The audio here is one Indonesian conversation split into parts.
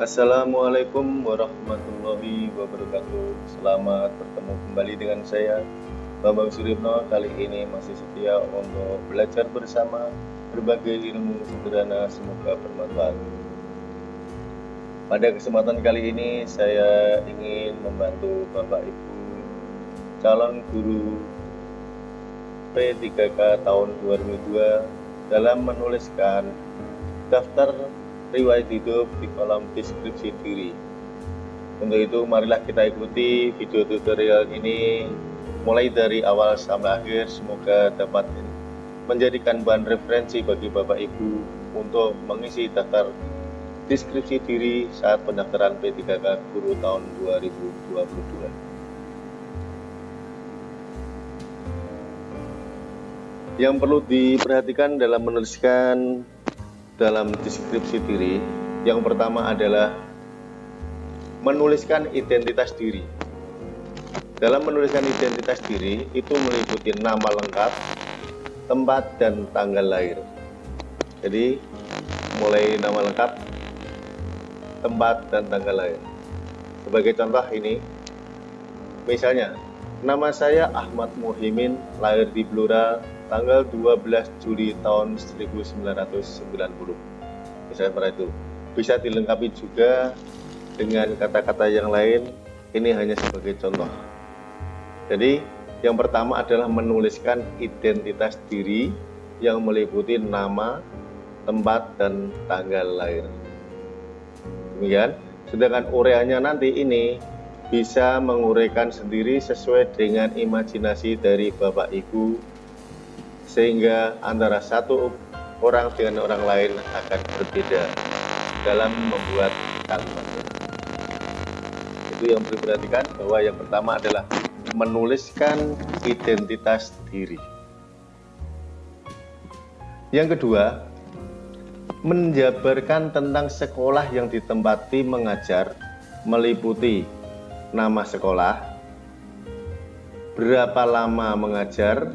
Assalamualaikum warahmatullahi wabarakatuh. Selamat bertemu kembali dengan saya Bambang Suripno Kali ini masih setia untuk belajar bersama Berbagai ilmu sederhana Semoga bermanfaat. Pada kesempatan kali ini Saya ingin membantu Bapak Ibu Calon guru P3K tahun 2002 Dalam menuliskan daftar riwayat hidup di kolom deskripsi diri. Untuk itu marilah kita ikuti video tutorial ini mulai dari awal sampai akhir semoga dapat menjadikan bahan referensi bagi Bapak Ibu untuk mengisi daftar deskripsi diri saat pendaftaran P3K Guru tahun 2022. Yang perlu diperhatikan dalam menuliskan dalam deskripsi diri yang pertama adalah menuliskan identitas diri. Dalam menuliskan identitas diri itu meliputi nama lengkap tempat dan tanggal lahir. Jadi mulai nama lengkap tempat dan tanggal lahir. Sebagai contoh ini misalnya nama saya Ahmad Muhimin lahir di Blora tanggal 12 Juli tahun 1990 misalnya pada itu. Bisa dilengkapi juga dengan kata-kata yang lain. Ini hanya sebagai contoh. Jadi yang pertama adalah menuliskan identitas diri yang meliputi nama tempat dan tanggal lahir. Demikian. Sedangkan ureanya nanti ini bisa menguraikan sendiri sesuai dengan imajinasi dari Bapak Ibu sehingga antara satu orang dengan orang lain akan berbeda dalam membuat kalimat. Itu yang perlu diperhatikan bahwa yang pertama adalah menuliskan identitas diri. Yang kedua, menjabarkan tentang sekolah yang ditempati mengajar meliputi nama sekolah, berapa lama mengajar,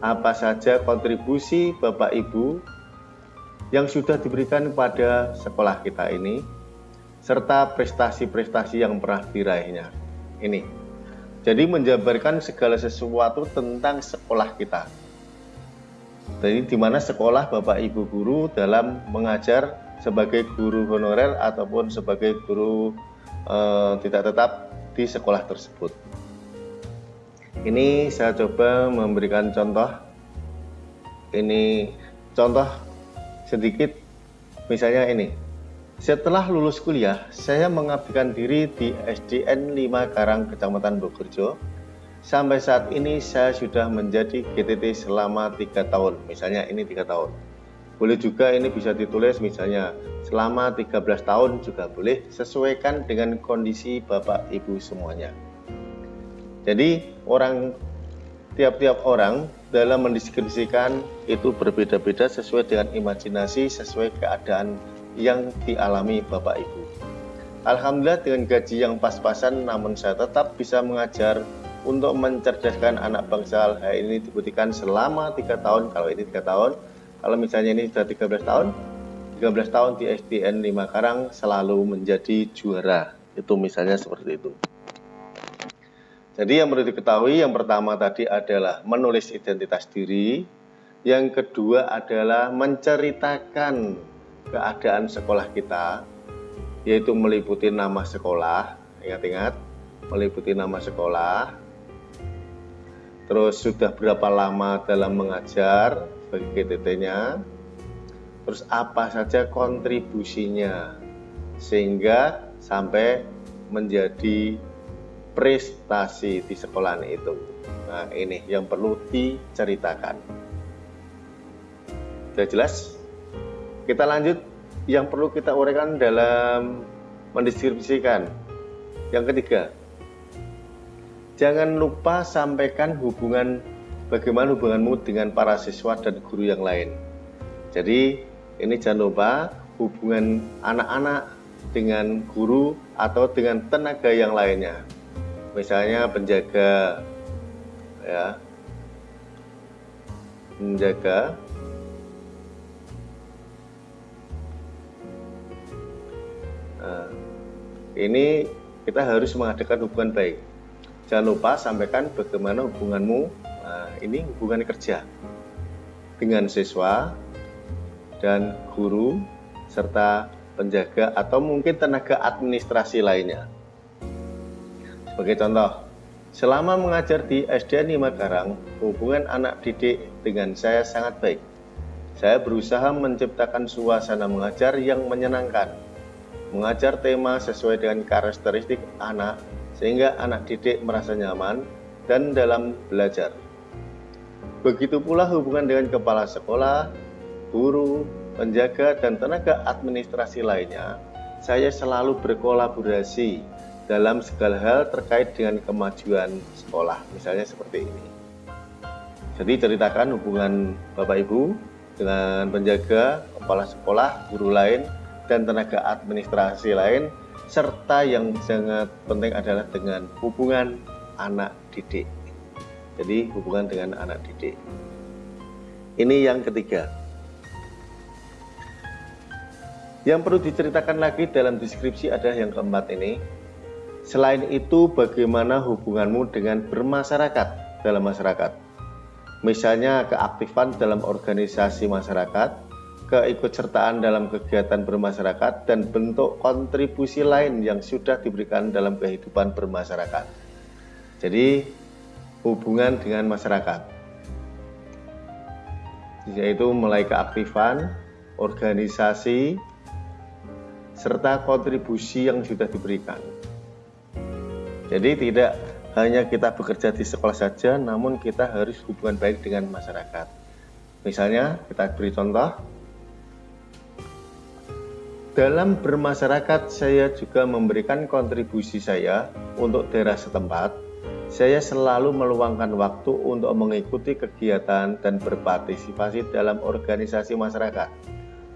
apa saja kontribusi Bapak Ibu yang sudah diberikan kepada sekolah kita ini serta prestasi-prestasi yang pernah diraihnya. Ini. Jadi menjabarkan segala sesuatu tentang sekolah kita. Jadi di mana sekolah Bapak Ibu guru dalam mengajar sebagai guru honorer ataupun sebagai guru eh, tidak tetap di sekolah tersebut. Ini saya coba memberikan contoh. Ini contoh sedikit, misalnya ini. Setelah lulus kuliah, saya mengabdikan diri di SDN 5 Karang, Kecamatan Bogorjo. Sampai saat ini saya sudah menjadi GTT selama tiga tahun. Misalnya ini tiga tahun. Boleh juga ini bisa ditulis misalnya selama 13 tahun juga boleh sesuaikan dengan kondisi Bapak Ibu semuanya. Jadi orang tiap-tiap orang dalam mendeskripsikan itu berbeda-beda sesuai dengan imajinasi, sesuai keadaan yang dialami Bapak Ibu. Alhamdulillah dengan gaji yang pas-pasan namun saya tetap bisa mengajar untuk mencerdaskan anak bangsa hal ini dibuktikan selama tiga tahun. Kalau ini tiga tahun kalau misalnya ini sudah 13 tahun 13 tahun di SDN 5 Karang selalu menjadi juara. Itu misalnya seperti itu jadi yang perlu diketahui yang pertama tadi adalah menulis identitas diri, yang kedua adalah menceritakan keadaan sekolah kita, yaitu meliputi nama sekolah, ingat-ingat, meliputi nama sekolah, terus sudah berapa lama dalam mengajar bagi GTT-nya, terus apa saja kontribusinya, sehingga sampai menjadi prestasi di sekolah itu. Nah, ini yang perlu diceritakan. Sudah jelas? Kita lanjut yang perlu kita uraikan dalam mendistribusikan. Yang ketiga, jangan lupa sampaikan hubungan bagaimana hubunganmu dengan para siswa dan guru yang lain. Jadi, ini jangan lupa hubungan anak-anak dengan guru atau dengan tenaga yang lainnya misalnya penjaga ya menjaga Nah, ini kita harus mengadakan hubungan baik. Jangan lupa sampaikan bagaimana hubunganmu. Nah, ini hubungan kerja dengan siswa dan guru serta penjaga atau mungkin tenaga administrasi lainnya. Sebagai contoh, selama mengajar di SDN Makarang, hubungan anak didik dengan saya sangat baik. Saya berusaha menciptakan suasana mengajar yang menyenangkan, mengajar tema sesuai dengan karakteristik anak sehingga anak didik merasa nyaman dan dalam belajar. Begitu pula hubungan dengan kepala sekolah, guru, penjaga, dan tenaga administrasi lainnya, saya selalu berkolaborasi dalam segala hal terkait dengan kemajuan sekolah, misalnya seperti ini. Jadi ceritakan hubungan Bapak Ibu dengan penjaga, kepala sekolah, guru lain, dan tenaga administrasi lain, serta yang sangat penting adalah dengan hubungan anak didik. Jadi hubungan dengan anak didik. Ini yang ketiga. Yang perlu diceritakan lagi dalam deskripsi adalah yang keempat ini. Selain itu, bagaimana hubunganmu dengan bermasyarakat dalam masyarakat? Misalnya keaktifan dalam organisasi masyarakat, keikutsertaan dalam kegiatan bermasyarakat, dan bentuk kontribusi lain yang sudah diberikan dalam kehidupan bermasyarakat. Jadi, hubungan dengan masyarakat yaitu mulai keaktifan, organisasi, serta kontribusi yang sudah diberikan. Jadi tidak hanya kita bekerja di sekolah saja, namun kita harus hubungan baik dengan masyarakat. Misalnya, kita beri contoh, dalam bermasyarakat saya juga memberikan kontribusi saya untuk daerah setempat saya selalu meluangkan waktu untuk mengikuti kegiatan dan berpartisipasi dalam organisasi masyarakat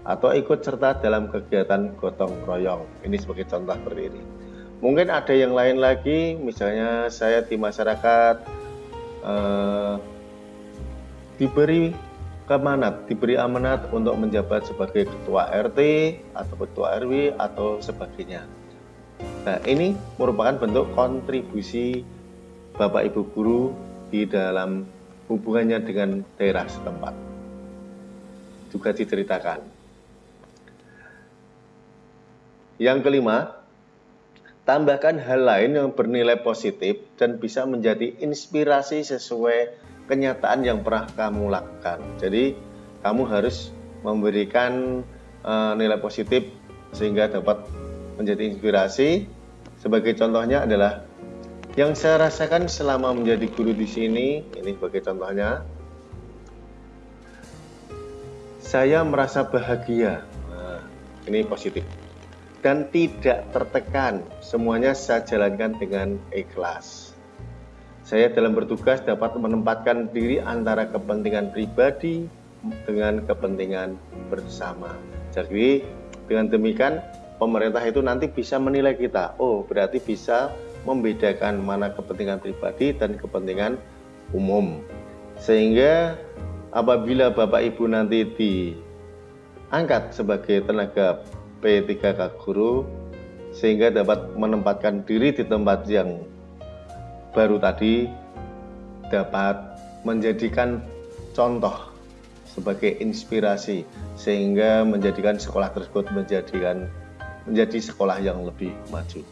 atau ikut serta dalam kegiatan gotong royong. Ini sebagai contoh seperti ini. Mungkin ada yang lain lagi, misalnya saya di masyarakat eh, diberi kemanat, diberi amanat untuk menjabat sebagai ketua RT atau ketua RW atau sebagainya. Nah, ini merupakan bentuk kontribusi Bapak Ibu guru di dalam hubungannya dengan daerah setempat. Juga diceritakan. Yang kelima, tambahkan hal lain yang bernilai positif dan bisa menjadi inspirasi sesuai kenyataan yang pernah kamu lakukan. Jadi, kamu harus memberikan uh, nilai positif sehingga dapat menjadi inspirasi. Sebagai contohnya adalah yang saya rasakan selama menjadi guru di sini, ini sebagai contohnya, saya merasa bahagia. Nah, ini positif. Dan tidak tertekan, semuanya saya jalankan dengan ikhlas. Saya dalam bertugas dapat menempatkan diri antara kepentingan pribadi dengan kepentingan bersama. Jadi dengan demikian pemerintah itu nanti bisa menilai kita. Oh, berarti bisa membedakan mana kepentingan pribadi dan kepentingan umum. Sehingga apabila Bapak Ibu nanti diangkat sebagai tenaga P3K Guru sehingga dapat menempatkan diri di tempat yang baru tadi dapat menjadikan contoh sebagai inspirasi sehingga menjadikan sekolah tersebut menjadikan menjadi sekolah yang lebih maju.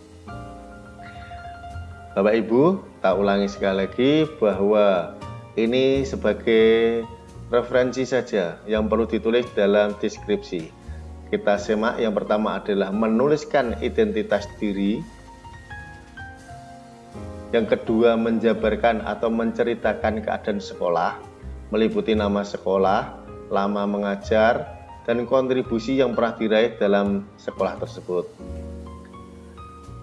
Bapak Ibu, tak ulangi sekali lagi bahwa ini sebagai referensi saja yang perlu ditulis dalam deskripsi. Kita semak yang pertama adalah menuliskan identitas diri. Yang kedua menjabarkan atau menceritakan keadaan sekolah, meliputi nama sekolah, lama mengajar, dan kontribusi yang pernah diraih dalam sekolah tersebut.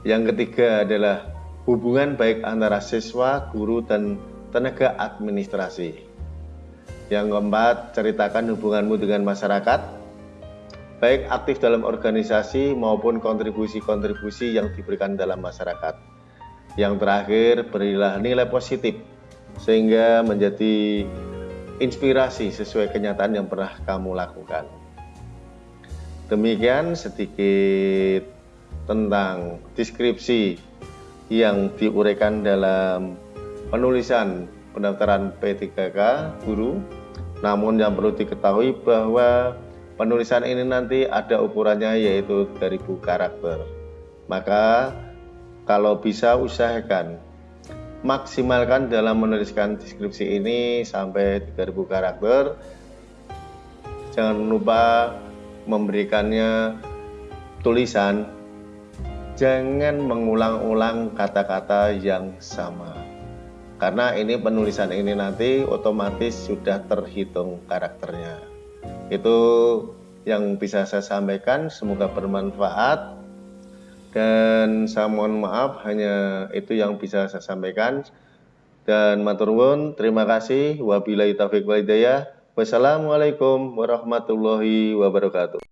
Yang ketiga adalah hubungan baik antara siswa, guru, dan tenaga administrasi. Yang keempat, ceritakan hubunganmu dengan masyarakat, baik aktif dalam organisasi maupun kontribusi-kontribusi yang diberikan dalam masyarakat. Yang terakhir, berilah nilai positif sehingga menjadi inspirasi sesuai kenyataan yang pernah kamu lakukan. Demikian sedikit tentang deskripsi yang diuraikan dalam penulisan pendaftaran P3K guru. Namun yang perlu diketahui bahwa penulisan ini nanti ada ukurannya yaitu 3000 karakter. Maka kalau bisa usahakan maksimalkan dalam menuliskan deskripsi ini sampai 3000 karakter. Jangan lupa memberikannya tulisan jangan mengulang-ulang kata-kata yang sama karena ini penulisan ini nanti otomatis sudah terhitung karakternya itu yang bisa saya sampaikan. Semoga bermanfaat. Dan saya mohon maaf hanya itu yang bisa saya sampaikan. Dan maturun terima kasih. Wabillahi taufiq walhidayah wassalamualaikum warahmatullahi wabarakatuh